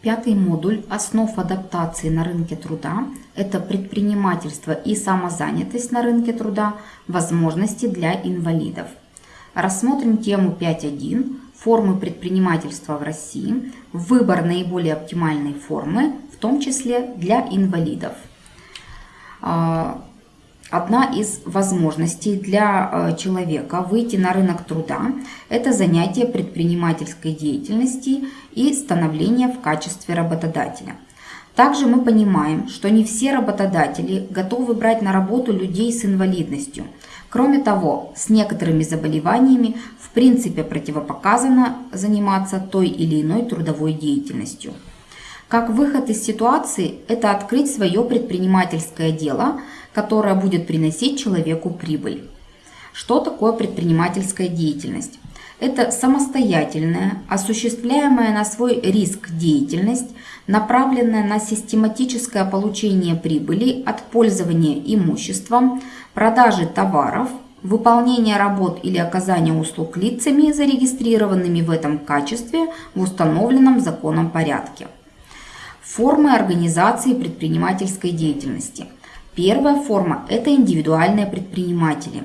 Пятый модуль «Основ адаптации на рынке труда» – это предпринимательство и самозанятость на рынке труда, возможности для инвалидов. Рассмотрим тему 5.1 «Формы предпринимательства в России. Выбор наиболее оптимальной формы, в том числе для инвалидов». Одна из возможностей для э, человека выйти на рынок труда – это занятие предпринимательской деятельности и становление в качестве работодателя. Также мы понимаем, что не все работодатели готовы брать на работу людей с инвалидностью. Кроме того, с некоторыми заболеваниями в принципе противопоказано заниматься той или иной трудовой деятельностью. Как выход из ситуации – это открыть свое предпринимательское дело – которая будет приносить человеку прибыль. Что такое предпринимательская деятельность? Это самостоятельная, осуществляемая на свой риск деятельность, направленная на систематическое получение прибыли от пользования имуществом, продажи товаров, выполнение работ или оказания услуг лицами, зарегистрированными в этом качестве в установленном законом порядке. Формы организации предпринимательской деятельности – Первая форма – это индивидуальные предприниматели.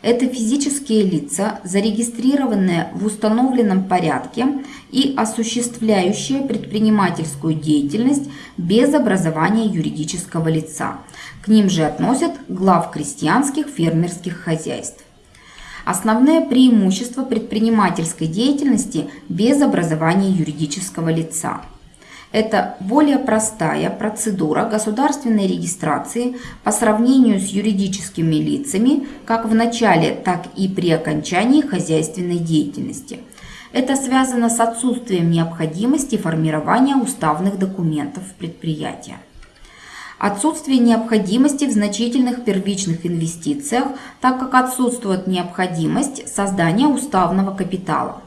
Это физические лица, зарегистрированные в установленном порядке и осуществляющие предпринимательскую деятельность без образования юридического лица. К ним же относят глав крестьянских фермерских хозяйств. Основные преимущества предпринимательской деятельности без образования юридического лица – это более простая процедура государственной регистрации по сравнению с юридическими лицами как в начале, так и при окончании хозяйственной деятельности. Это связано с отсутствием необходимости формирования уставных документов предприятия. Отсутствие необходимости в значительных первичных инвестициях, так как отсутствует необходимость создания уставного капитала.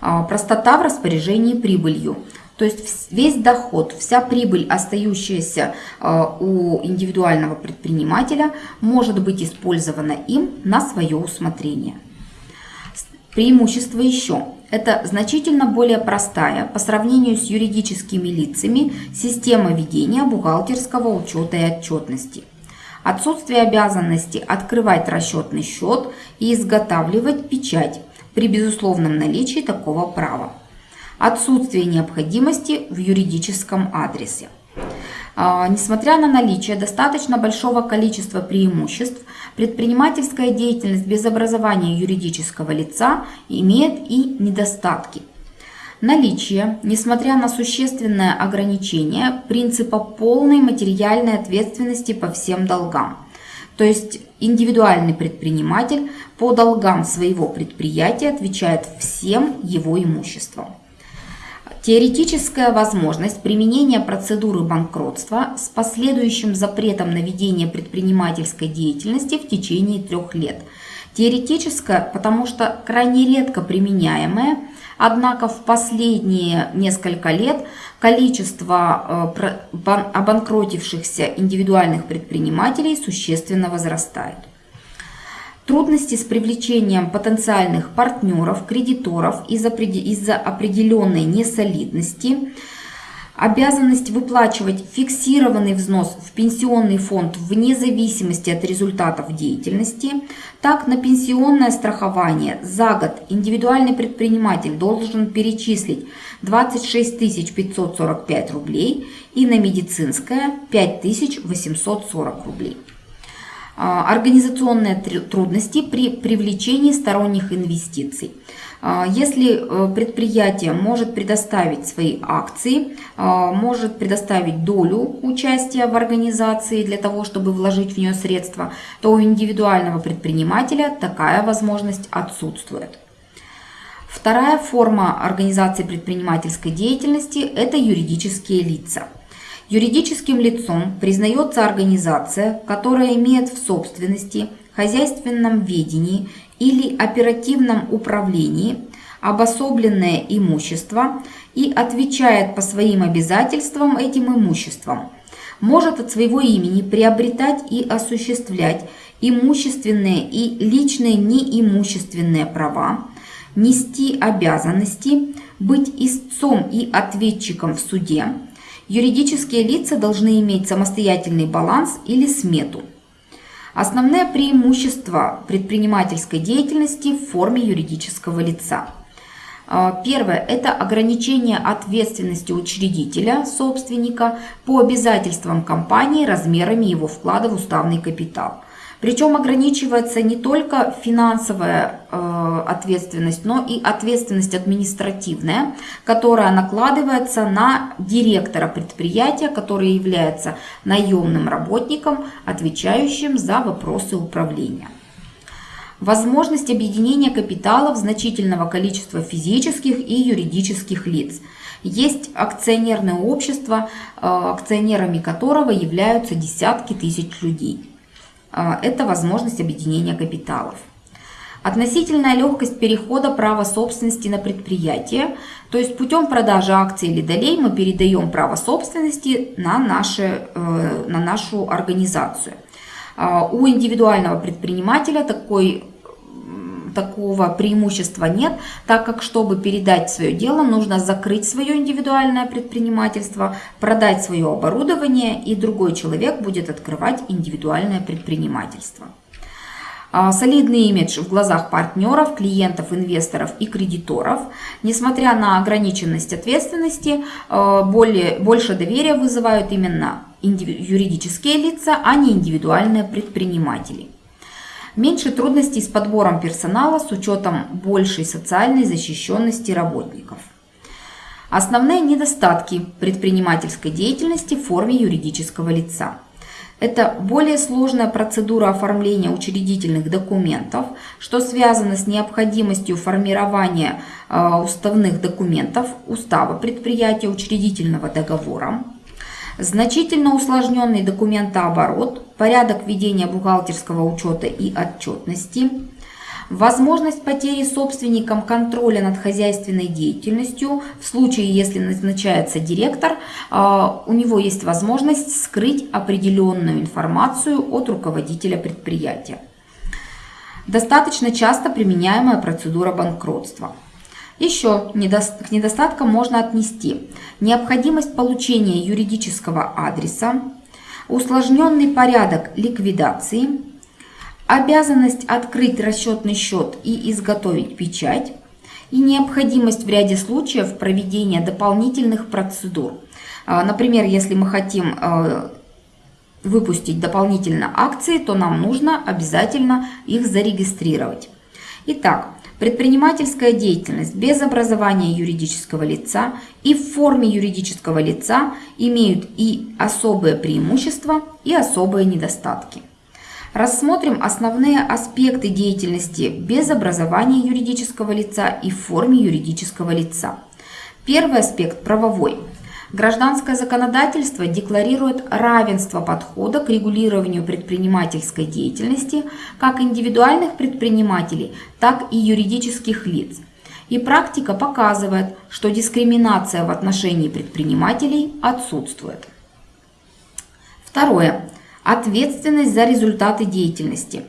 А, простота в распоряжении прибылью. То есть весь доход, вся прибыль, остающаяся э, у индивидуального предпринимателя, может быть использована им на свое усмотрение. Преимущество еще. Это значительно более простая по сравнению с юридическими лицами система ведения бухгалтерского учета и отчетности. Отсутствие обязанности открывать расчетный счет и изготавливать печать при безусловном наличии такого права отсутствие необходимости в юридическом адресе. А, несмотря на наличие достаточно большого количества преимуществ, предпринимательская деятельность без образования юридического лица имеет и недостатки. Наличие, несмотря на существенное ограничение, принципа полной материальной ответственности по всем долгам. То есть индивидуальный предприниматель по долгам своего предприятия отвечает всем его имуществом. Теоретическая возможность применения процедуры банкротства с последующим запретом на ведение предпринимательской деятельности в течение трех лет. Теоретическая, потому что крайне редко применяемая, однако в последние несколько лет количество э, обанкротившихся индивидуальных предпринимателей существенно возрастает. Трудности с привлечением потенциальных партнеров, кредиторов из-за из определенной несолидности, обязанность выплачивать фиксированный взнос в пенсионный фонд вне зависимости от результатов деятельности, так на пенсионное страхование за год индивидуальный предприниматель должен перечислить 26 545 рублей и на медицинское 5 840 рублей. А, организационные трудности при привлечении сторонних инвестиций. А, если э, предприятие может предоставить свои акции, а, может предоставить долю участия в организации для того, чтобы вложить в нее средства, то у индивидуального предпринимателя такая возможность отсутствует. Вторая форма организации предпринимательской деятельности – это юридические лица – Юридическим лицом признается организация, которая имеет в собственности, хозяйственном ведении или оперативном управлении обособленное имущество и отвечает по своим обязательствам этим имуществом, может от своего имени приобретать и осуществлять имущественные и личные неимущественные права, нести обязанности, быть истцом и ответчиком в суде. Юридические лица должны иметь самостоятельный баланс или смету. Основные преимущества предпринимательской деятельности в форме юридического лица. А, первое – это ограничение ответственности учредителя, собственника, по обязательствам компании размерами его вклада в уставный капитал. Причем ограничивается не только финансовая э, ответственность, но и ответственность административная, которая накладывается на директора предприятия, который является наемным работником, отвечающим за вопросы управления. Возможность объединения капиталов значительного количества физических и юридических лиц. Есть акционерное общество, э, акционерами которого являются десятки тысяч людей. А, это возможность объединения капиталов. Относительная легкость перехода права собственности на предприятие, то есть путем продажи акций или долей мы передаем право собственности на, наши, э, на нашу организацию. А, у индивидуального предпринимателя такой такого преимущества нет, так как, чтобы передать свое дело, нужно закрыть свое индивидуальное предпринимательство, продать свое оборудование, и другой человек будет открывать индивидуальное предпринимательство. А, солидный имидж в глазах партнеров, клиентов, инвесторов и кредиторов. Несмотря на ограниченность ответственности, а, более, больше доверия вызывают именно юридические лица, а не индивидуальные предприниматели. Меньше трудностей с подбором персонала с учетом большей социальной защищенности работников. Основные недостатки предпринимательской деятельности в форме юридического лица. Это более сложная процедура оформления учредительных документов, что связано с необходимостью формирования э, уставных документов, устава предприятия, учредительного договора. Значительно усложненный документооборот, порядок ведения бухгалтерского учета и отчетности, возможность потери собственником контроля над хозяйственной деятельностью. В случае, если назначается директор, а, у него есть возможность скрыть определенную информацию от руководителя предприятия. Достаточно часто применяемая процедура банкротства – еще к недостаткам можно отнести необходимость получения юридического адреса, усложненный порядок ликвидации, обязанность открыть расчетный счет и изготовить печать и необходимость в ряде случаев проведения дополнительных процедур. А, например, если мы хотим а, выпустить дополнительно акции, то нам нужно обязательно их зарегистрировать. Итак, Предпринимательская деятельность без образования юридического лица и в форме юридического лица имеют и особые преимущества, и особые недостатки. Рассмотрим основные аспекты деятельности без образования юридического лица и в форме юридического лица. Первый аспект – правовой – Гражданское законодательство декларирует равенство подхода к регулированию предпринимательской деятельности как индивидуальных предпринимателей, так и юридических лиц. И практика показывает, что дискриминация в отношении предпринимателей отсутствует. Второе. Ответственность за результаты деятельности.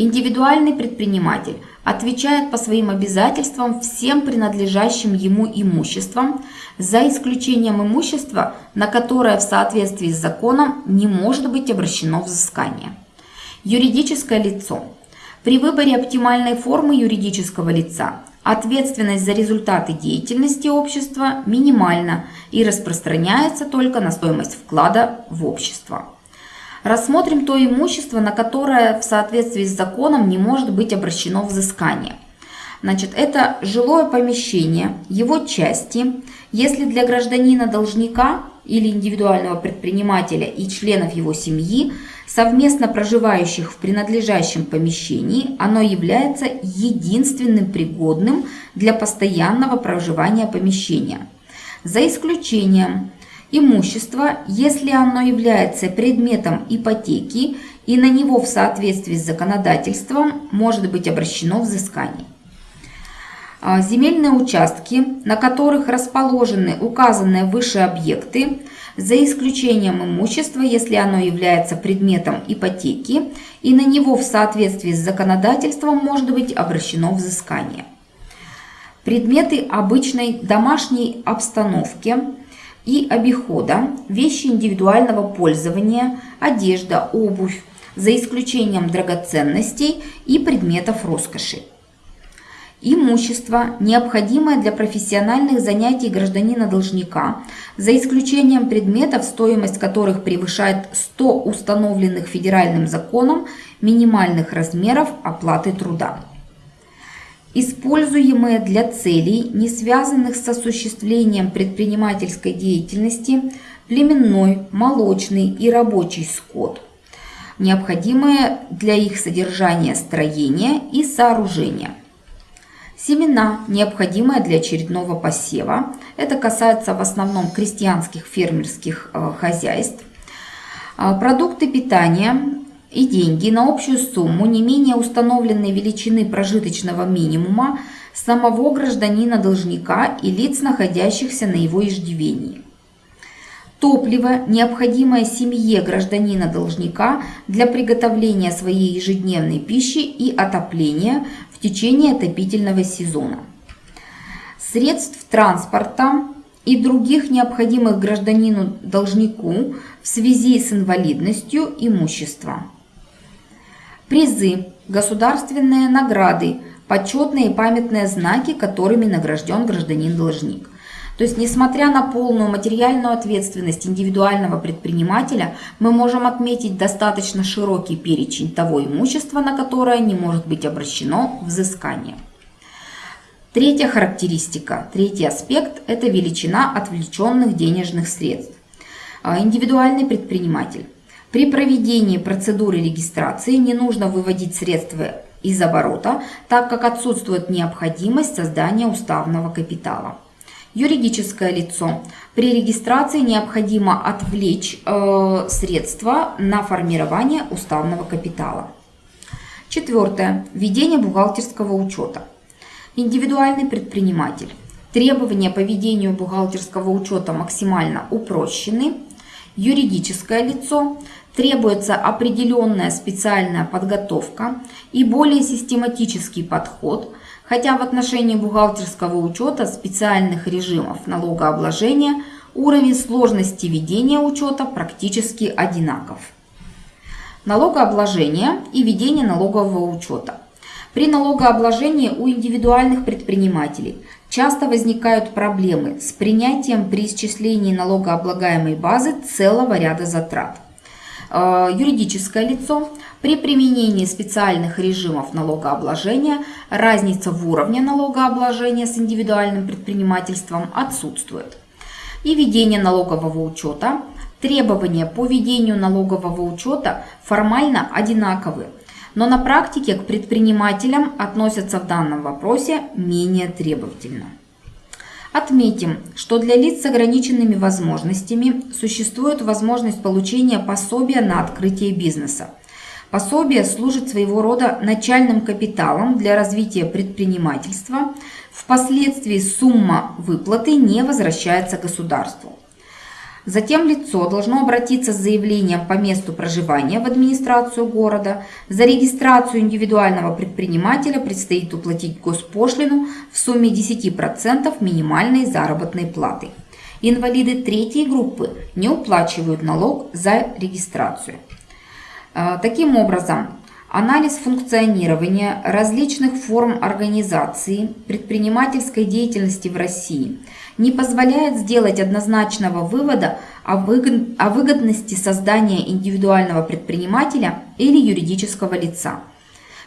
Индивидуальный предприниматель отвечает по своим обязательствам всем принадлежащим ему имуществам, за исключением имущества, на которое в соответствии с законом не может быть обращено взыскание. Юридическое лицо. При выборе оптимальной формы юридического лица ответственность за результаты деятельности общества минимальна и распространяется только на стоимость вклада в общество. Рассмотрим то имущество, на которое в соответствии с законом не может быть обращено взыскание. Значит, это жилое помещение, его части, если для гражданина-должника или индивидуального предпринимателя и членов его семьи, совместно проживающих в принадлежащем помещении, оно является единственным пригодным для постоянного проживания помещения. За исключением Имущество, если оно является предметом ипотеки и на него в соответствии с законодательством может быть обращено взыскание. А, земельные участки, на которых расположены указанные выше объекты, за исключением имущества, если оно является предметом ипотеки и на него в соответствии с законодательством может быть обращено взыскание. предметы обычной домашней обстановки и обихода, вещи индивидуального пользования, одежда, обувь, за исключением драгоценностей и предметов роскоши. Имущество, необходимое для профессиональных занятий гражданина-должника, за исключением предметов, стоимость которых превышает 100 установленных федеральным законом минимальных размеров оплаты труда. Используемые для целей, не связанных с осуществлением предпринимательской деятельности, племенной, молочный и рабочий скот, необходимые для их содержания строения и сооружения – Семена, необходимые для очередного посева. Это касается в основном крестьянских фермерских э, хозяйств. А, продукты питания и деньги на общую сумму не менее установленной величины прожиточного минимума самого гражданина-должника и лиц, находящихся на его иждивении. Топливо, необходимое семье гражданина-должника для приготовления своей ежедневной пищи и отопления в течение отопительного сезона. Средств транспорта и других необходимых гражданину-должнику в связи с инвалидностью имущества. Призы, государственные награды, почетные и памятные знаки, которыми награжден гражданин-должник – то есть, несмотря на полную материальную ответственность индивидуального предпринимателя, мы можем отметить достаточно широкий перечень того имущества, на которое не может быть обращено взыскание. Третья характеристика, третий аспект – это величина отвлеченных денежных средств. А, индивидуальный предприниматель. При проведении процедуры регистрации не нужно выводить средства из оборота, так как отсутствует необходимость создания уставного капитала. Юридическое лицо. При регистрации необходимо отвлечь э, средства на формирование уставного капитала. Четвертое. Ведение бухгалтерского учета. Индивидуальный предприниматель. Требования по ведению бухгалтерского учета максимально упрощены. Юридическое лицо. Требуется определенная специальная подготовка и более систематический подход – хотя в отношении бухгалтерского учета специальных режимов налогообложения уровень сложности ведения учета практически одинаков. Налогообложение и ведение налогового учета. При налогообложении у индивидуальных предпринимателей часто возникают проблемы с принятием при исчислении налогооблагаемой базы целого ряда затрат. Э, юридическое лицо при применении специальных режимов налогообложения разница в уровне налогообложения с индивидуальным предпринимательством отсутствует. И ведение налогового учета. Требования по ведению налогового учета формально одинаковы, но на практике к предпринимателям относятся в данном вопросе менее требовательно. Отметим, что для лиц с ограниченными возможностями существует возможность получения пособия на открытие бизнеса. Пособие служит своего рода начальным капиталом для развития предпринимательства. Впоследствии сумма выплаты не возвращается государству. Затем лицо должно обратиться с заявлением по месту проживания в администрацию города. За регистрацию индивидуального предпринимателя предстоит уплатить госпошлину в сумме 10% минимальной заработной платы. Инвалиды третьей группы не уплачивают налог за регистрацию. А, таким образом, анализ функционирования различных форм организации предпринимательской деятельности в России не позволяет сделать однозначного вывода о выгодности создания индивидуального предпринимателя или юридического лица.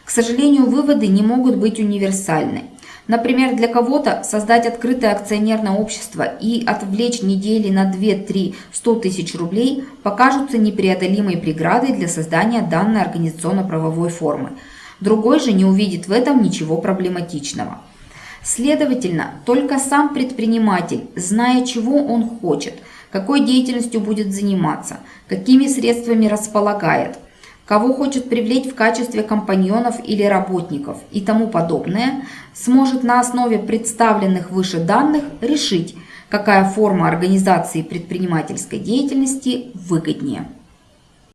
К сожалению, выводы не могут быть универсальны. Например, для кого-то создать открытое акционерное общество и отвлечь недели на 2-3 100 тысяч рублей покажутся непреодолимой преградой для создания данной организационно-правовой формы. Другой же не увидит в этом ничего проблематичного. Следовательно, только сам предприниматель, зная, чего он хочет, какой деятельностью будет заниматься, какими средствами располагает – кого хочет привлечь в качестве компаньонов или работников и тому подобное, сможет на основе представленных выше данных решить, какая форма организации предпринимательской деятельности выгоднее.